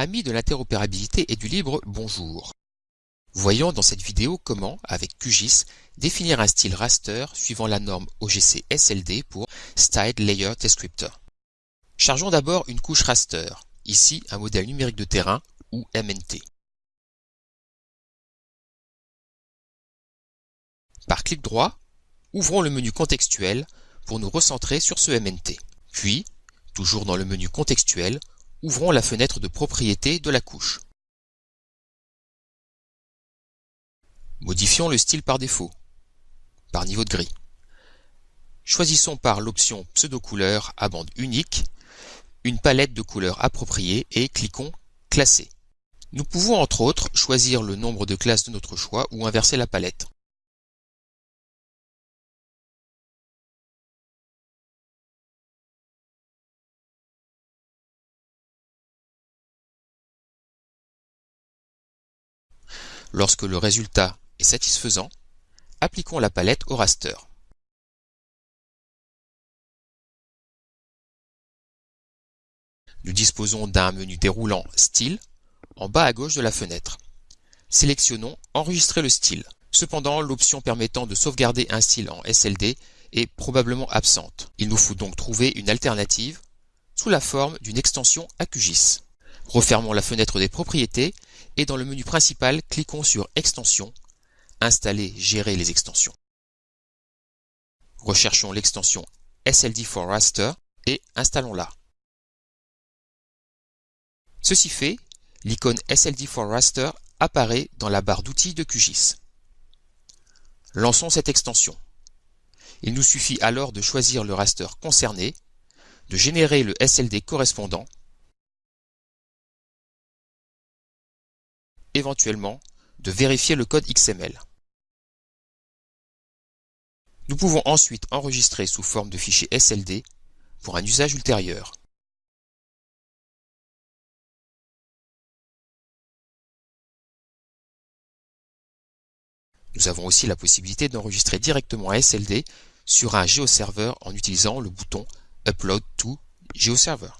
Amis de l'interopérabilité et du libre, bonjour. Voyons dans cette vidéo comment, avec QGIS, définir un style raster suivant la norme OGC SLD pour Style Layer Descriptor. Chargeons d'abord une couche raster, ici un modèle numérique de terrain ou MNT. Par clic droit, ouvrons le menu contextuel pour nous recentrer sur ce MNT. Puis, toujours dans le menu contextuel, ouvrons la fenêtre de propriété de la couche. Modifions le style par défaut, par niveau de gris. Choisissons par l'option pseudo-couleur à bande unique une palette de couleurs appropriée et cliquons Classer. Nous pouvons entre autres choisir le nombre de classes de notre choix ou inverser la palette. Lorsque le résultat est satisfaisant, appliquons la palette au raster. Nous disposons d'un menu déroulant Style en bas à gauche de la fenêtre. Sélectionnons Enregistrer le style. Cependant, l'option permettant de sauvegarder un style en SLD est probablement absente. Il nous faut donc trouver une alternative sous la forme d'une extension à QGIS. Refermons la fenêtre des propriétés et dans le menu principal, cliquons sur Extensions, Installer, gérer les extensions. Recherchons l'extension SLD for Raster et installons-la. Ceci fait, l'icône SLD for Raster apparaît dans la barre d'outils de QGIS. Lançons cette extension. Il nous suffit alors de choisir le raster concerné, de générer le SLD correspondant éventuellement de vérifier le code XML. Nous pouvons ensuite enregistrer sous forme de fichier SLD pour un usage ultérieur. Nous avons aussi la possibilité d'enregistrer directement un SLD sur un GeoServer en utilisant le bouton Upload to GeoServer.